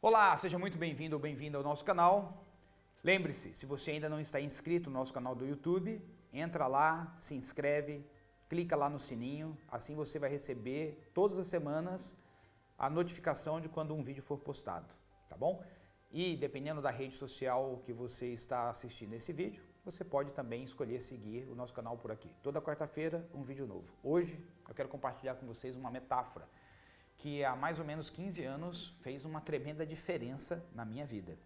Olá, seja muito bem-vindo ou bem-vinda ao nosso canal. Lembre-se, se você ainda não está inscrito no nosso canal do YouTube, entra lá, se inscreve, clica lá no sininho, assim você vai receber todas as semanas a notificação de quando um vídeo for postado, tá bom? E dependendo da rede social que você está assistindo esse vídeo, você pode também escolher seguir o nosso canal por aqui. Toda quarta-feira, um vídeo novo. Hoje, eu quero compartilhar com vocês uma metáfora que há mais ou menos 15 anos fez uma tremenda diferença na minha vida.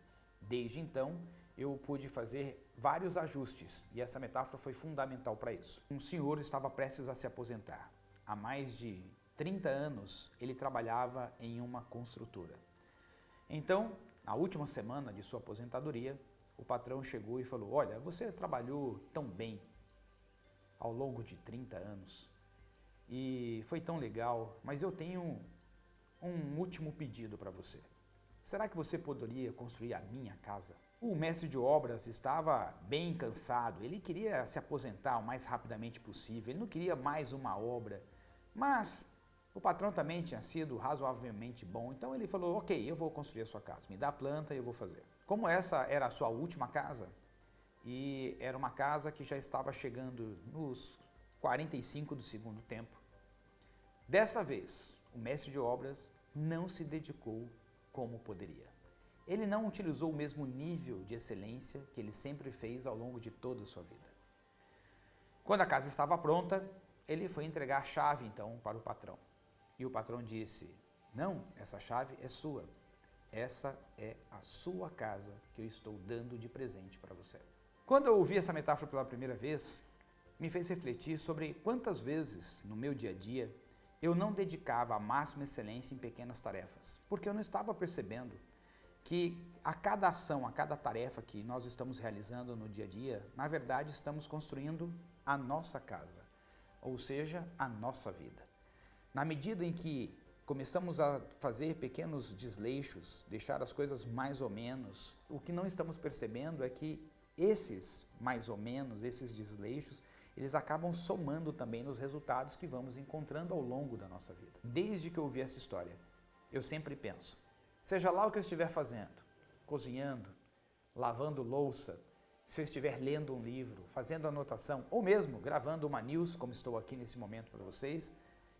Desde então, eu pude fazer vários ajustes e essa metáfora foi fundamental para isso. Um senhor estava prestes a se aposentar. Há mais de 30 anos, ele trabalhava em uma construtora. Então, na última semana de sua aposentadoria, o patrão chegou e falou, olha, você trabalhou tão bem ao longo de 30 anos e foi tão legal, mas eu tenho um último pedido para você. Será que você poderia construir a minha casa? O mestre de obras estava bem cansado, ele queria se aposentar o mais rapidamente possível, ele não queria mais uma obra, mas o patrão também tinha sido razoavelmente bom, então ele falou, ok, eu vou construir a sua casa, me dá a planta e eu vou fazer. Como essa era a sua última casa, e era uma casa que já estava chegando nos 45 do segundo tempo, desta vez o mestre de obras não se dedicou como poderia. Ele não utilizou o mesmo nível de excelência que ele sempre fez ao longo de toda a sua vida. Quando a casa estava pronta, ele foi entregar a chave então para o patrão. E o patrão disse, não, essa chave é sua. Essa é a sua casa que eu estou dando de presente para você. Quando eu ouvi essa metáfora pela primeira vez, me fez refletir sobre quantas vezes no meu dia a dia eu não dedicava a máxima excelência em pequenas tarefas, porque eu não estava percebendo que a cada ação, a cada tarefa que nós estamos realizando no dia a dia, na verdade estamos construindo a nossa casa, ou seja, a nossa vida. Na medida em que começamos a fazer pequenos desleixos, deixar as coisas mais ou menos, o que não estamos percebendo é que esses mais ou menos, esses desleixos, eles acabam somando também nos resultados que vamos encontrando ao longo da nossa vida. Desde que eu ouvi essa história, eu sempre penso, seja lá o que eu estiver fazendo, cozinhando, lavando louça, se eu estiver lendo um livro, fazendo anotação, ou mesmo gravando uma news, como estou aqui nesse momento para vocês,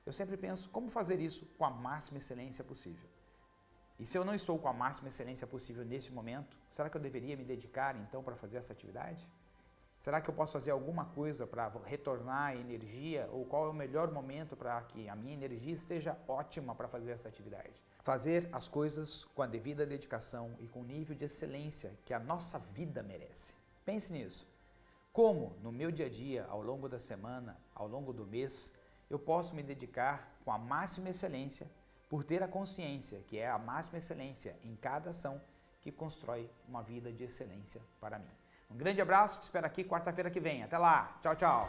eu sempre penso como fazer isso com a máxima excelência possível. E se eu não estou com a máxima excelência possível nesse momento, será que eu deveria me dedicar então para fazer essa atividade? Será que eu posso fazer alguma coisa para retornar a energia? Ou qual é o melhor momento para que a minha energia esteja ótima para fazer essa atividade? Fazer as coisas com a devida dedicação e com o nível de excelência que a nossa vida merece. Pense nisso. Como no meu dia a dia, ao longo da semana, ao longo do mês, eu posso me dedicar com a máxima excelência por ter a consciência que é a máxima excelência em cada ação que constrói uma vida de excelência para mim. Um grande abraço, te espero aqui quarta-feira que vem. Até lá, tchau, tchau!